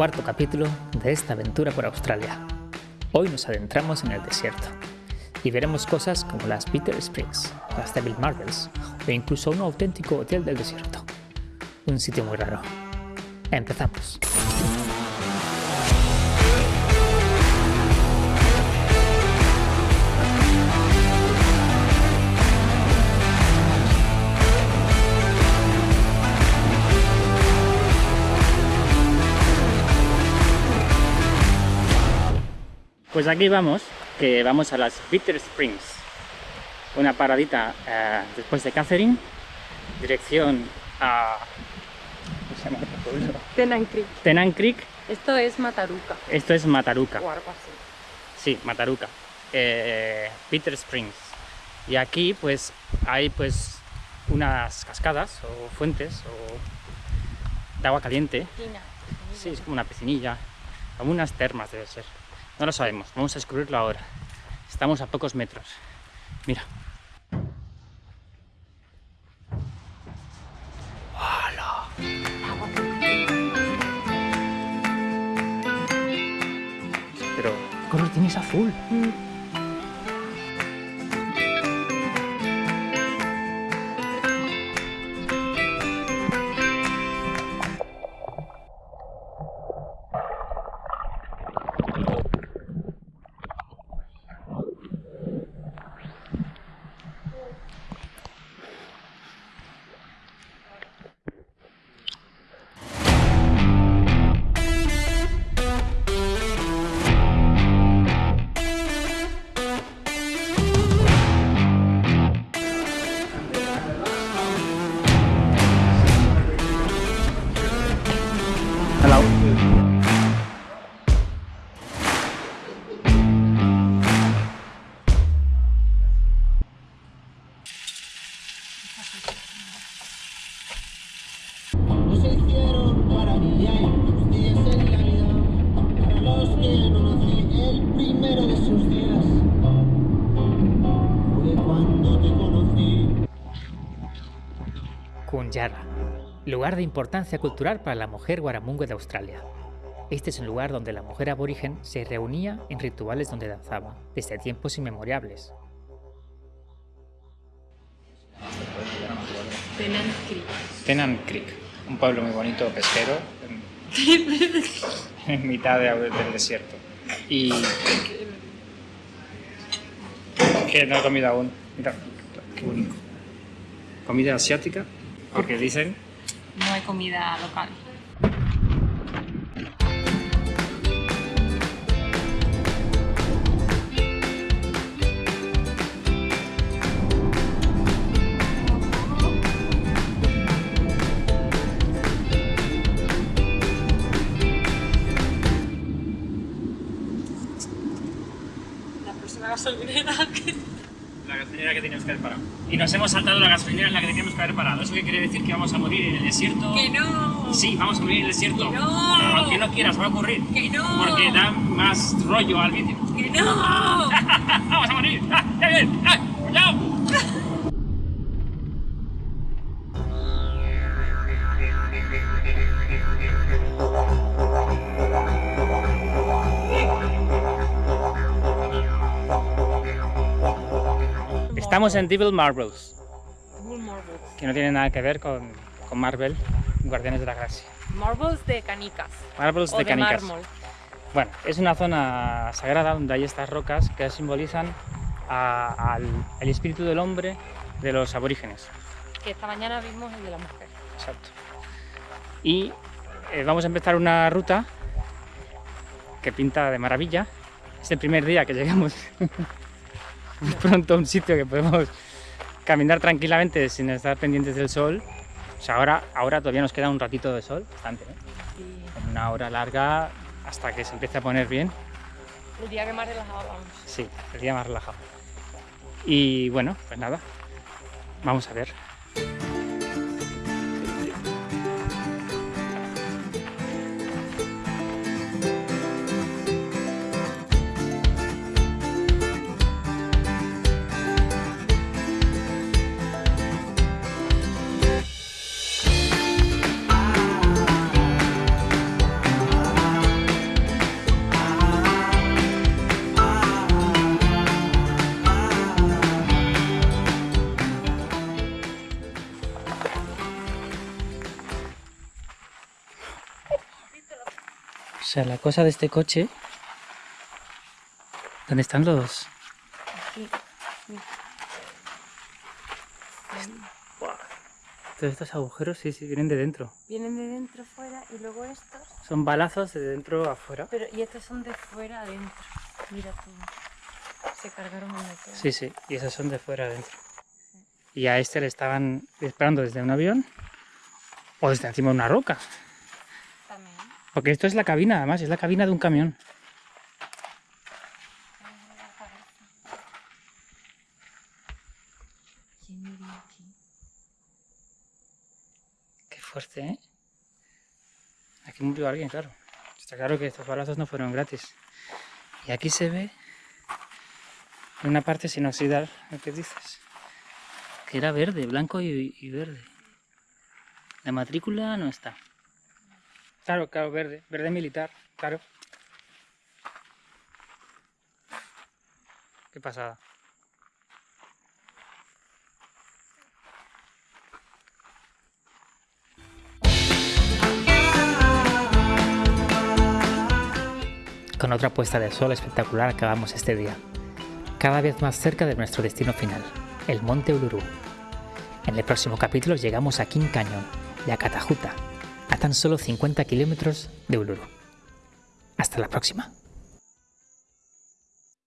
cuarto capítulo de esta aventura por Australia. Hoy nos adentramos en el desierto y veremos cosas como las Bitter Springs, las Devil Marbles o incluso un auténtico hotel del desierto. Un sitio muy raro. Empezamos. Pues aquí vamos, que vamos a las Bitter Springs. Una paradita eh, después de Catherine, dirección a... ¿Cómo se llama pueblo? Tenan Creek. Tenan Creek. Esto es Mataruca. Esto es Mataruca. O algo así. Sí, Mataruca. Eh, Bitter Springs. Y aquí pues hay pues unas cascadas o fuentes o de agua caliente. Piscina. Sí, es como una piscinilla, como unas termas debe ser. No lo sabemos, vamos a descubrirlo ahora. Estamos a pocos metros. Mira. ¡Hala! Pero, ¿qué color tienes azul? Kunyara, lugar de importancia cultural para la mujer guaramungue de Australia. Este es un lugar donde la mujer aborigen se reunía en rituales donde danzaba, desde tiempos inmemoriales. Tenan Creek. Tenan Creek, un pueblo muy bonito pesquero en, en mitad de- del desierto. Y que no he comido aún. Mira, qué bonito. Comida asiática, porque dicen No hay comida local. La próxima gasolinera que... la gasolinera que que haber parado. Y nos hemos saltado la gasolinera en la que teníamos que haber parado. ¿Eso qué quiere decir? Que vamos a morir en el desierto. ¡Que no! Sí, vamos a morir en el desierto. ¡Que no! Aunque no quieras, va a ocurrir. ¡Que no! Porque da más rollo al vídeo. ¡Que no! ¡Vamos a morir! ¡Ah, ¡Ya bien! ¡Ah, Estamos en Devil Marbles, Marbles. que no tiene nada que ver con, con Marvel, Guardianes de la Galaxia. Marbles de canicas. Marbles o de de canicas. mármol. Bueno, es una zona sagrada donde hay estas rocas que simbolizan a- al, el espíritu del hombre de los aborígenes. Que esta mañana vimos el de la mujer. Exacto. Y eh, vamos a empezar una ruta que pinta de maravilla. Es el primer día que llegamos pronto a un sitio que podemos caminar tranquilamente sin estar pendientes del sol. O sea, ahora, ahora todavía nos queda un ratito de sol, bastante, ¿eh? Una hora larga hasta que se empiece a poner bien. el día que más relajado vamos. Sí, el día más relajado. Y bueno, pues nada, vamos a ver. Sea, la cosa de este coche... ¿Dónde están los...? Aquí. Todos estos agujeros sí, sí, vienen de dentro. Vienen de dentro fuera y luego estos. Son balazos de dentro a afuera. Pero, y estos son de fuera adentro. Mira tú. Se cargaron el motor. Sí, sí, y esos son de fuera adentro. Y a este le estaban disparando desde un avión o desde encima de una roca. Porque esto es la cabina, además, es la cabina de un camión. Qué fuerte, ¿eh? Aquí murió alguien, claro. Está claro que estos balazos no fueron gratis. Y aquí se ve una parte sin oxidar, lo que dices. Que era verde, blanco y verde. La matrícula no está. Claro, claro, verde. Verde militar, claro. Qué pasada. Con otra puesta de sol espectacular acabamos este día, cada vez más cerca de nuestro destino final, el Monte Uluru. En el próximo capítulo llegamos a King Canyon y a Catajuta, a tan solo 50 kilómetros de Uluru. Hasta la próxima.